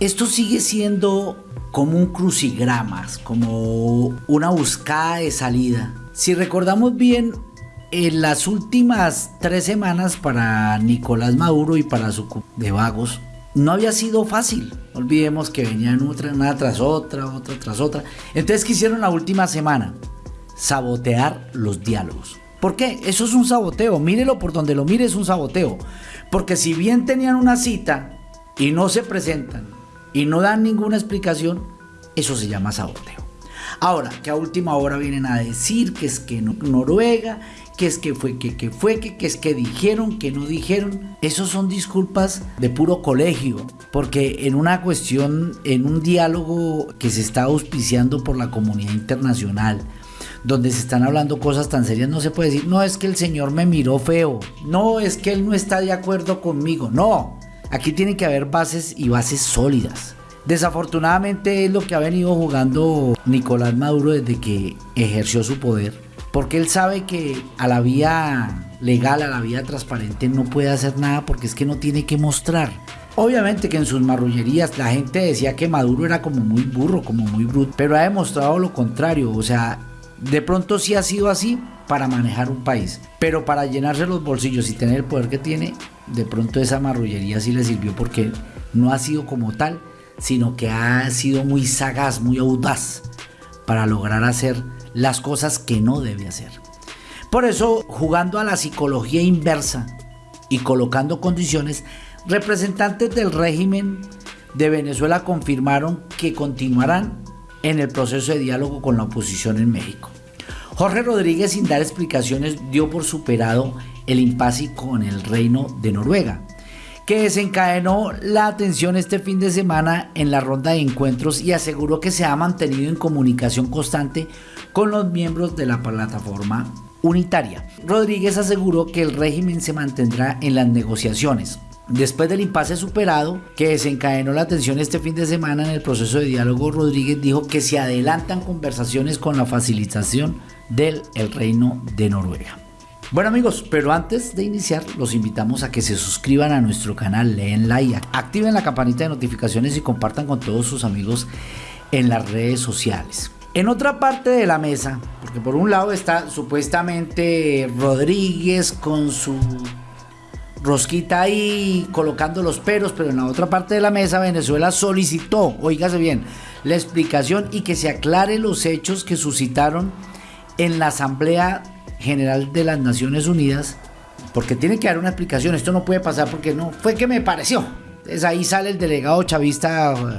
esto sigue siendo como un crucigramas, como una buscada de salida. Si recordamos bien, en las últimas tres semanas para Nicolás Maduro y para su de vagos, no había sido fácil. olvidemos que venían otra, una tras otra, otra tras otra. Entonces, ¿qué hicieron la última semana? Sabotear los diálogos. ¿Por qué? Eso es un saboteo. Mírelo por donde lo mire, es un saboteo. Porque si bien tenían una cita y no se presentan y no dan ninguna explicación, eso se llama saboteo. Ahora, que a última hora vienen a decir que es que Noruega, que es que fue, que, que fue, que, que es que dijeron, que no dijeron. Esos son disculpas de puro colegio, porque en una cuestión, en un diálogo que se está auspiciando por la comunidad internacional, donde se están hablando cosas tan serias, no se puede decir, no es que el señor me miró feo, no es que él no está de acuerdo conmigo, no, aquí tiene que haber bases y bases sólidas. Desafortunadamente es lo que ha venido jugando Nicolás Maduro desde que ejerció su poder, porque él sabe que a la vía legal, a la vía transparente no puede hacer nada porque es que no tiene que mostrar. Obviamente que en sus marrullerías la gente decía que Maduro era como muy burro, como muy bruto, pero ha demostrado lo contrario, o sea, de pronto sí ha sido así para manejar un país, pero para llenarse los bolsillos y tener el poder que tiene, de pronto esa marrullería sí le sirvió porque no ha sido como tal, sino que ha sido muy sagaz, muy audaz para lograr hacer las cosas que no debe hacer. Por eso, jugando a la psicología inversa y colocando condiciones, representantes del régimen de Venezuela confirmaron que continuarán en el proceso de diálogo con la oposición en México. Jorge Rodríguez, sin dar explicaciones, dio por superado el impasse con el reino de Noruega, que desencadenó la atención este fin de semana en la ronda de encuentros y aseguró que se ha mantenido en comunicación constante con los miembros de la plataforma unitaria. Rodríguez aseguró que el régimen se mantendrá en las negociaciones, Después del impasse superado que desencadenó la tensión este fin de semana en el proceso de diálogo, Rodríguez dijo que se adelantan conversaciones con la facilitación del el Reino de Noruega. Bueno amigos, pero antes de iniciar los invitamos a que se suscriban a nuestro canal, leen like, activen la campanita de notificaciones y compartan con todos sus amigos en las redes sociales. En otra parte de la mesa, porque por un lado está supuestamente Rodríguez con su Rosquita ahí colocando los peros, pero en la otra parte de la mesa Venezuela solicitó, oígase bien, la explicación y que se aclaren los hechos que suscitaron en la Asamblea General de las Naciones Unidas, porque tiene que dar una explicación, esto no puede pasar porque no, fue que me pareció. Entonces ahí sale el delegado chavista eh,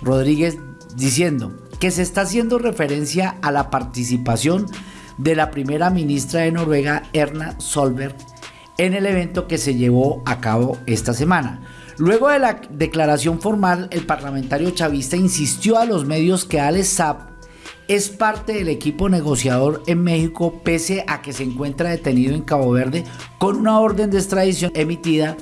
Rodríguez diciendo que se está haciendo referencia a la participación de la primera ministra de Noruega, Erna Solberg, en el evento que se llevó a cabo esta semana. Luego de la declaración formal, el parlamentario chavista insistió a los medios que Alex Saab es parte del equipo negociador en México pese a que se encuentra detenido en Cabo Verde con una orden de extradición emitida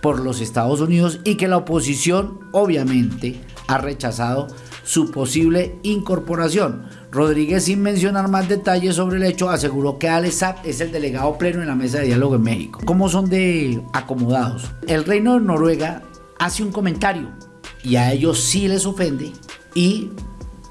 por los Estados Unidos y que la oposición obviamente ha rechazado su posible incorporación. Rodríguez, sin mencionar más detalles sobre el hecho, aseguró que Alex es el delegado pleno en la mesa de diálogo en México. ¿Cómo son de acomodados? El reino de Noruega hace un comentario y a ellos sí les ofende y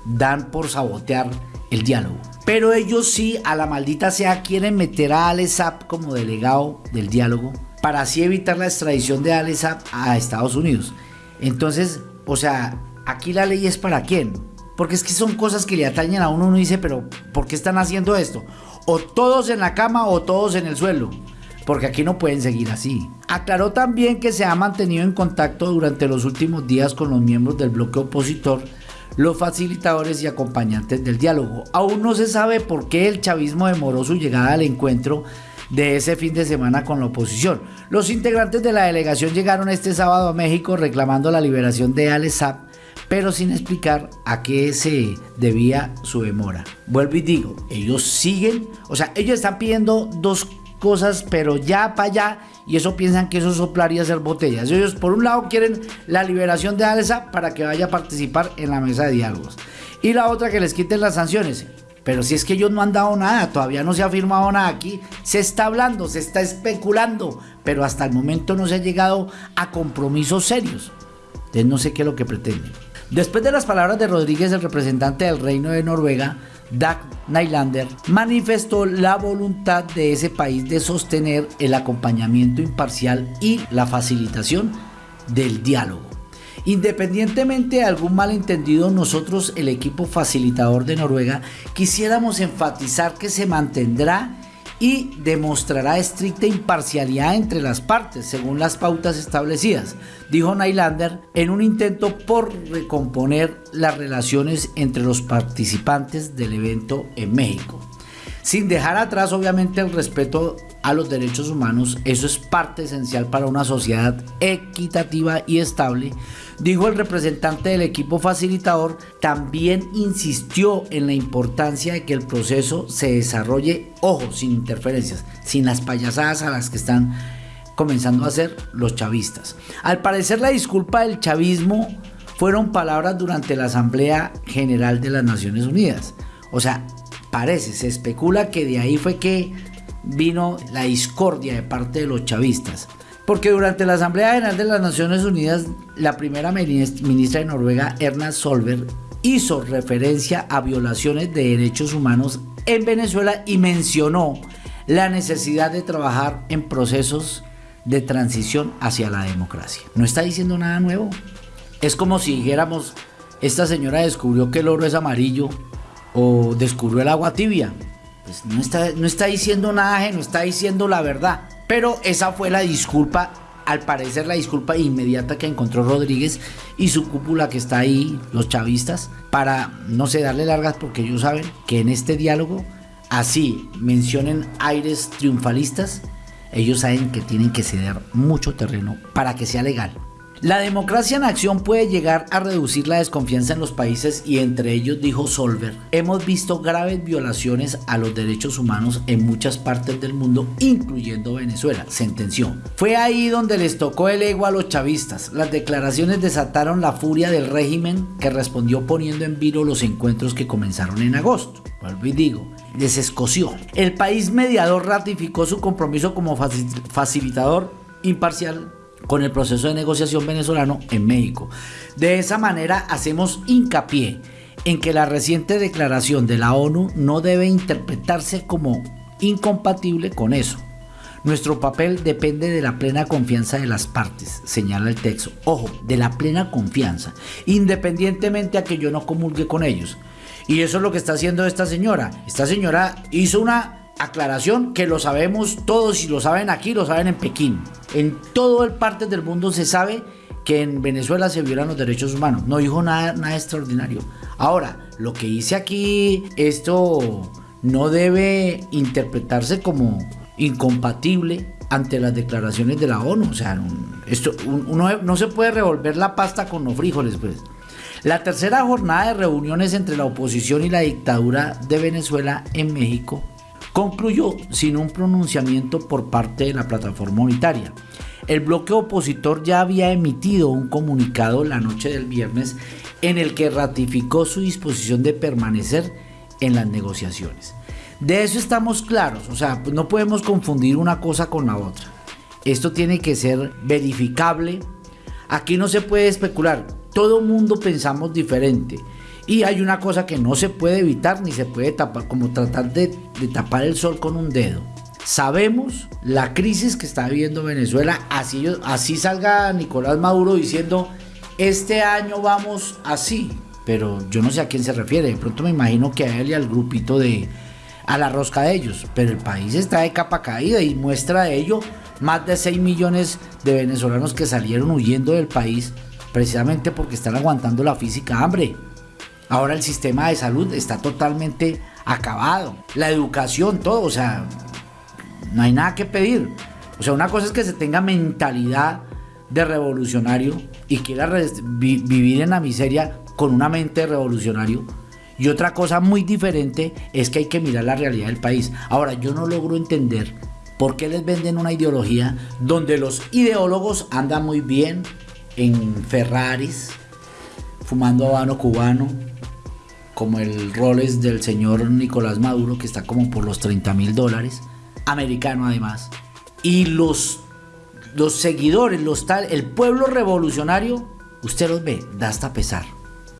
dan por sabotear el diálogo. Pero ellos sí, a la maldita sea, quieren meter a Alex como delegado del diálogo para así evitar la extradición de Alex a Estados Unidos. Entonces, o sea, aquí la ley es para quién? Porque es que son cosas que le atañen a uno. Uno dice, pero ¿por qué están haciendo esto? O todos en la cama o todos en el suelo. Porque aquí no pueden seguir así. Aclaró también que se ha mantenido en contacto durante los últimos días con los miembros del bloque opositor, los facilitadores y acompañantes del diálogo. Aún no se sabe por qué el chavismo demoró su llegada al encuentro de ese fin de semana con la oposición. Los integrantes de la delegación llegaron este sábado a México reclamando la liberación de Ale pero sin explicar a qué se debía su demora. Vuelvo y digo, ellos siguen, o sea, ellos están pidiendo dos cosas, pero ya para allá, y eso piensan que eso soplar y hacer botellas. Ellos, por un lado, quieren la liberación de Alesa para que vaya a participar en la mesa de diálogos, y la otra, que les quiten las sanciones. Pero si es que ellos no han dado nada, todavía no se ha firmado nada aquí, se está hablando, se está especulando, pero hasta el momento no se ha llegado a compromisos serios. Entonces no sé qué es lo que pretenden. Después de las palabras de Rodríguez, el representante del Reino de Noruega, Dag Nylander, manifestó la voluntad de ese país de sostener el acompañamiento imparcial y la facilitación del diálogo. Independientemente de algún malentendido, nosotros, el equipo facilitador de Noruega, quisiéramos enfatizar que se mantendrá y demostrará estricta imparcialidad entre las partes, según las pautas establecidas, dijo Nylander en un intento por recomponer las relaciones entre los participantes del evento en México. Sin dejar atrás obviamente el respeto a los derechos humanos, eso es parte esencial para una sociedad equitativa y estable, dijo el representante del equipo facilitador, también insistió en la importancia de que el proceso se desarrolle, ojo, sin interferencias, sin las payasadas a las que están comenzando a hacer los chavistas. Al parecer la disculpa del chavismo fueron palabras durante la Asamblea General de las Naciones Unidas. O sea, parece, se especula que de ahí fue que vino la discordia de parte de los chavistas. Porque durante la Asamblea General de las Naciones Unidas, la primera ministra de Noruega, Erna Solberg, hizo referencia a violaciones de derechos humanos en Venezuela y mencionó la necesidad de trabajar en procesos de transición hacia la democracia. No está diciendo nada nuevo. Es como si dijéramos, esta señora descubrió que el oro es amarillo o descubrió el agua tibia. Pues no está, no está diciendo nada, no está diciendo la verdad. Pero esa fue la disculpa, al parecer la disculpa inmediata que encontró Rodríguez y su cúpula que está ahí, los chavistas, para no sé, darle largas porque ellos saben que en este diálogo, así mencionen aires triunfalistas, ellos saben que tienen que ceder mucho terreno para que sea legal. La democracia en acción puede llegar a reducir la desconfianza en los países y entre ellos, dijo Solver, hemos visto graves violaciones a los derechos humanos en muchas partes del mundo, incluyendo Venezuela, sentenció. Fue ahí donde les tocó el ego a los chavistas. Las declaraciones desataron la furia del régimen que respondió poniendo en vilo los encuentros que comenzaron en agosto. Vuelvo digo, les escoció. El país mediador ratificó su compromiso como facilitador imparcial con el proceso de negociación venezolano en México. De esa manera hacemos hincapié en que la reciente declaración de la ONU no debe interpretarse como incompatible con eso. Nuestro papel depende de la plena confianza de las partes, señala el texto. Ojo, de la plena confianza, independientemente a que yo no comulgue con ellos. Y eso es lo que está haciendo esta señora. Esta señora hizo una aclaración que lo sabemos todos y lo saben aquí, lo saben en Pekín. En todo el parte del mundo se sabe que en Venezuela se violan los derechos humanos. No dijo nada, nada extraordinario. Ahora, lo que hice aquí, esto no debe interpretarse como incompatible ante las declaraciones de la ONU. O sea, esto, uno no se puede revolver la pasta con los frijoles, pues. La tercera jornada de reuniones entre la oposición y la dictadura de Venezuela en México concluyó sin un pronunciamiento por parte de la plataforma unitaria. El bloque opositor ya había emitido un comunicado la noche del viernes en el que ratificó su disposición de permanecer en las negociaciones. De eso estamos claros, o sea, no podemos confundir una cosa con la otra. Esto tiene que ser verificable. Aquí no se puede especular. Todo mundo pensamos diferente. Y hay una cosa que no se puede evitar ni se puede tapar, como tratar de, tapar el sol con un dedo. Sabemos la crisis que está viviendo Venezuela, así, así salga Nicolás Maduro diciendo, este año vamos así, pero yo no sé a quién se refiere, de pronto me imagino que a él y al grupito de, a la rosca de ellos, pero el país está de capa caída y muestra de ello más de 6 millones de venezolanos que salieron huyendo del país precisamente porque están aguantando la física hambre. Ahora el sistema de salud está totalmente acabado. La educación, todo, o sea, no hay nada que pedir. O sea, una cosa es que se tenga mentalidad de revolucionario y quiera vivir en la miseria con una mente de revolucionario. Y otra cosa muy diferente es que hay que mirar la realidad del país. Ahora, yo no logro entender por qué les venden una ideología donde los ideólogos andan muy bien en Ferraris, fumando habano cubano, como el Rolex del señor Nicolás Maduro, que está como por los 30 mil dólares, americano además. Y los, los seguidores, los tal, el pueblo revolucionario usted los ve, da hasta pesar.